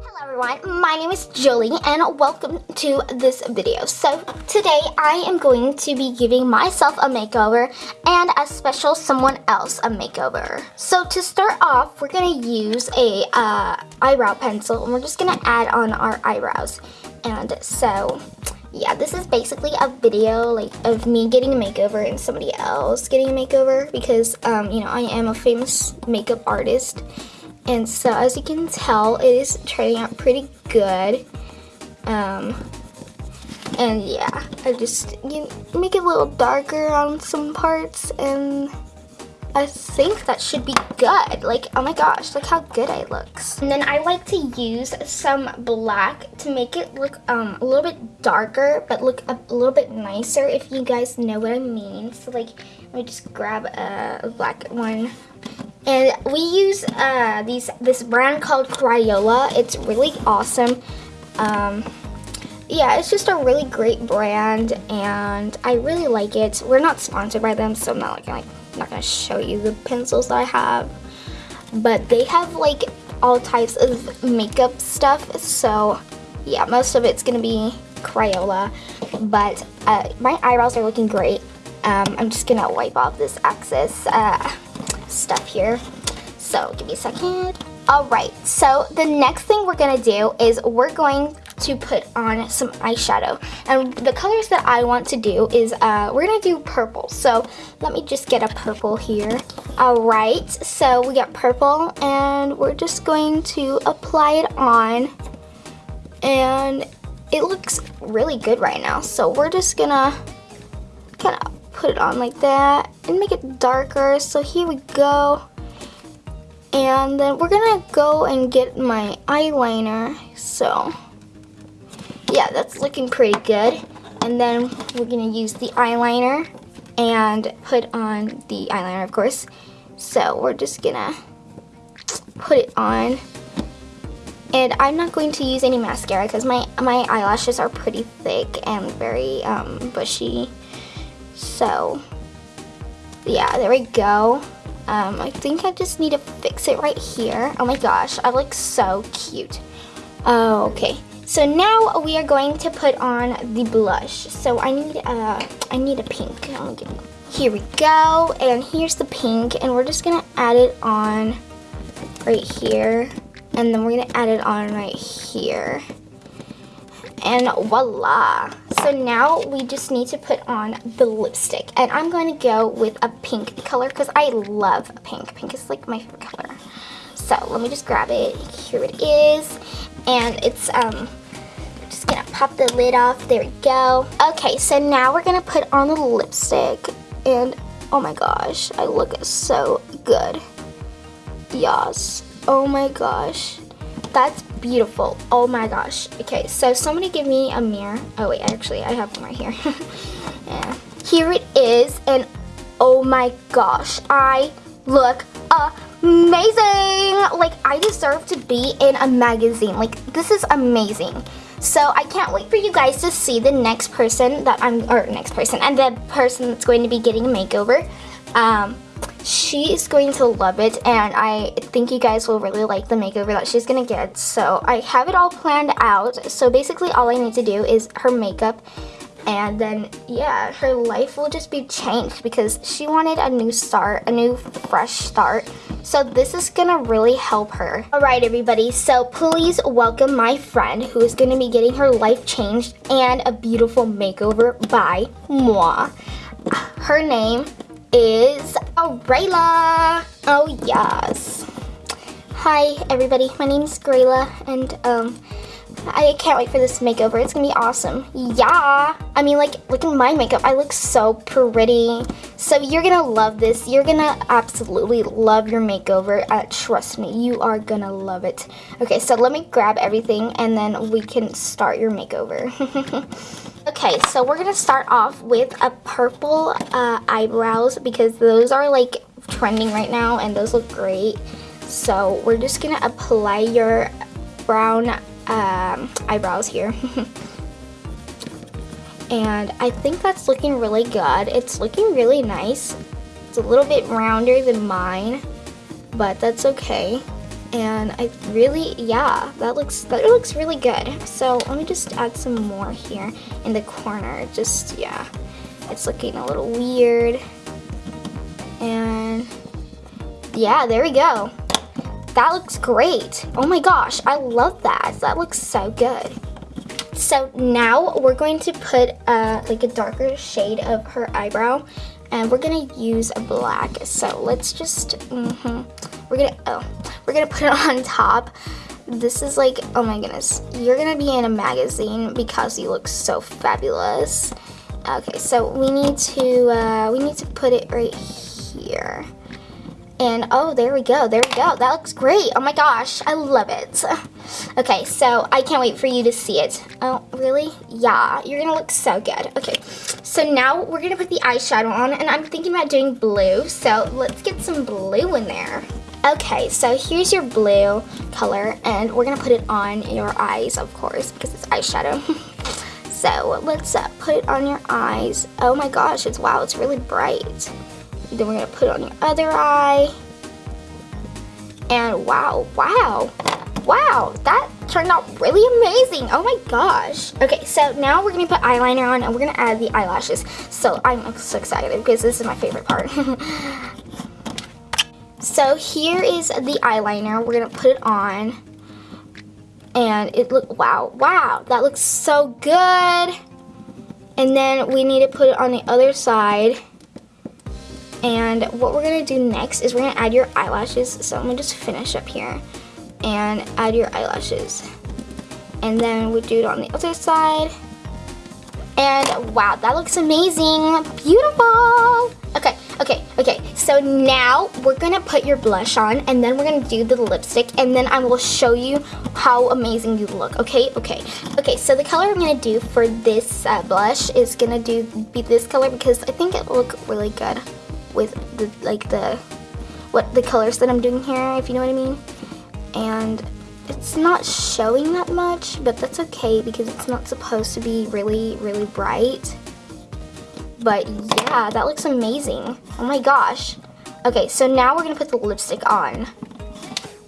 Hello everyone, my name is Julie and welcome to this video. So today I am going to be giving myself a makeover and a special someone else a makeover. So to start off, we're going to use a uh, eyebrow pencil and we're just going to add on our eyebrows. And so yeah, this is basically a video like of me getting a makeover and somebody else getting a makeover because um, you know I am a famous makeup artist and so as you can tell, it is turning out pretty good. Um, and yeah, I just you make it a little darker on some parts and I think that should be good. Like, oh my gosh, look how good it looks. And then I like to use some black to make it look um, a little bit darker, but look a, a little bit nicer, if you guys know what I mean. So like, let me just grab a black one and we use uh, these this brand called Crayola. It's really awesome. Um, yeah, it's just a really great brand, and I really like it. We're not sponsored by them, so I'm not like, like not gonna show you the pencils that I have. But they have like all types of makeup stuff, so yeah, most of it's gonna be Crayola. But uh, my eyebrows are looking great. Um, I'm just gonna wipe off this excess. Uh, stuff here. So give me a second. All right, so the next thing we're gonna do is we're going to put on some eyeshadow. And the colors that I want to do is, uh, we're gonna do purple. So let me just get a purple here. All right, so we got purple and we're just going to apply it on. And it looks really good right now. So we're just gonna kind of put it on like that and make it darker. So here we go. And then we're gonna go and get my eyeliner. So yeah, that's looking pretty good. And then we're gonna use the eyeliner and put on the eyeliner, of course. So we're just gonna put it on. And I'm not going to use any mascara because my, my eyelashes are pretty thick and very um, bushy. So, yeah, there we go. Um, I think I just need to fix it right here. Oh my gosh, I look so cute. Oh, okay. So now we are going to put on the blush. So I need a, I need a pink. Here we go, and here's the pink, and we're just gonna add it on right here, and then we're gonna add it on right here and voila. So now we just need to put on the lipstick. And I'm going to go with a pink color because I love pink. Pink is like my favorite color. So let me just grab it. Here it is. And it's, um, just gonna pop the lid off. There we go. Okay, so now we're gonna put on the lipstick. And oh my gosh, I look so good. Yes. Oh my gosh. That's beautiful. Oh my gosh. Okay, so somebody give me a mirror. Oh wait, actually I have one right here. yeah. Here it is, and oh my gosh, I look amazing. Like I deserve to be in a magazine. Like this is amazing. So I can't wait for you guys to see the next person that I'm, or next person, and the person that's going to be getting a makeover. Um, she is going to love it and I think you guys will really like the makeover that she's gonna get. So I have it all planned out. So basically all I need to do is her makeup and then yeah her life will just be changed because she wanted a new start a new fresh start so this is gonna really help her all right everybody so please welcome my friend who is gonna be getting her life changed and a beautiful makeover by moi her name is Grayla. Oh yes. Hi everybody, my name is Grayla and um I can't wait for this makeover. It's gonna be awesome. Yeah. I mean like look at my makeup. I look so pretty. So you're gonna love this. You're gonna absolutely love your makeover. Uh, trust me, you are gonna love it. Okay, so let me grab everything and then we can start your makeover. Okay, so we're going to start off with a purple uh, eyebrows because those are like trending right now and those look great. So we're just going to apply your brown um, eyebrows here. and I think that's looking really good. It's looking really nice. It's a little bit rounder than mine, but that's okay. And I really, yeah, that looks, that looks really good. So let me just add some more here in the corner. Just, yeah, it's looking a little weird. And yeah, there we go. That looks great. Oh my gosh, I love that. That looks so good. So now we're going to put uh, like a darker shade of her eyebrow and we're gonna use a black. So let's just, mm -hmm. we're gonna, oh, we're gonna put it on top. This is like, oh my goodness, you're gonna be in a magazine because you look so fabulous. Okay, so we need to, uh, we need to put it right here. And oh, there we go, there we go. That looks great. Oh my gosh, I love it. Okay, so I can't wait for you to see it. Oh, really? Yeah, you're gonna look so good. Okay, so now we're gonna put the eyeshadow on and I'm thinking about doing blue. So let's get some blue in there. Okay, so here's your blue color and we're gonna put it on your eyes, of course, because it's eyeshadow. so let's uh, put it on your eyes. Oh my gosh, it's wow, it's really bright. Then we're gonna put it on your other eye. And wow, wow, wow, that turned out really amazing. Oh my gosh. Okay, so now we're gonna put eyeliner on and we're gonna add the eyelashes. So I'm so excited because this is my favorite part. so here is the eyeliner. We're gonna put it on. And it look wow, wow, that looks so good. And then we need to put it on the other side. And what we're gonna do next is we're gonna add your eyelashes. So I'm gonna just finish up here and add your eyelashes. And then we do it on the other side. And wow, that looks amazing. Beautiful. Okay. So now we're gonna put your blush on and then we're gonna do the lipstick and then I will show you how amazing you look, okay? Okay, okay, so the color I'm gonna do for this uh, blush is gonna do be this color because I think it will look really good with the like the what the colors that I'm doing here, if you know what I mean. And it's not showing that much, but that's okay because it's not supposed to be really, really bright. But yeah, that looks amazing. Oh my gosh. Okay, so now we're gonna put the lipstick on.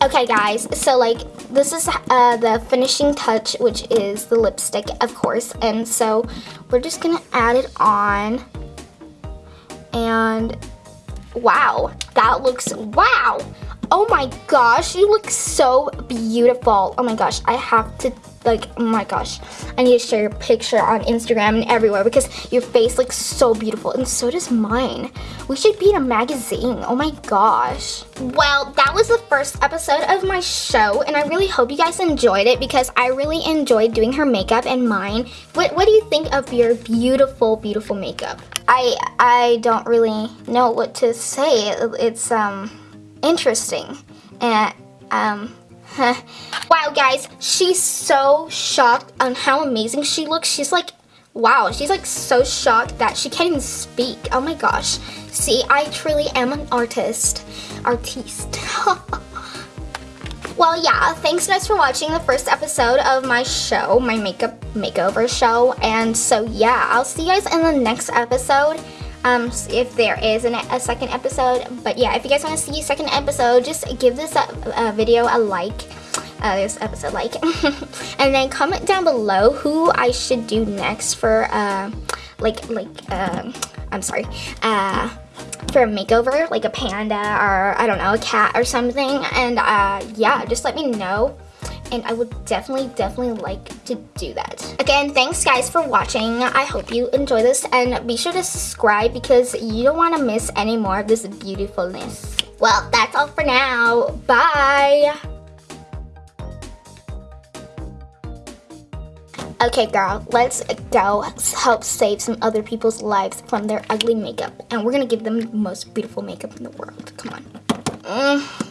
Okay guys, so like this is uh, the finishing touch, which is the lipstick, of course. And so we're just gonna add it on. And wow, that looks, wow. Oh my gosh, you look so beautiful. Oh my gosh, I have to like, oh my gosh, I need to share your picture on Instagram and everywhere because your face looks so beautiful and so does mine. We should be in a magazine, oh my gosh. Well, that was the first episode of my show and I really hope you guys enjoyed it because I really enjoyed doing her makeup and mine. What, what do you think of your beautiful, beautiful makeup? I, I don't really know what to say. It's um interesting and um wow, guys, she's so shocked on how amazing she looks. She's like, wow, she's like so shocked that she can't even speak. Oh my gosh. See, I truly am an artist. Artiste. well, yeah, thanks guys for watching the first episode of my show, my makeup makeover show. And so, yeah, I'll see you guys in the next episode um, if there is an, a second episode. But yeah, if you guys want to see a second episode, just give this video a like. Uh, this episode like and then comment down below who I should do next for uh, like like uh, I'm sorry uh, for a makeover like a panda or I don't know a cat or something and uh, yeah just let me know and I would definitely, definitely like to do that. Again, thanks guys for watching. I hope you enjoy this and be sure to subscribe because you don't want to miss any more of this beautifulness. Well, that's all for now. Bye! Okay girl, let's go help save some other people's lives from their ugly makeup. And we're gonna give them the most beautiful makeup in the world. Come on. Mm.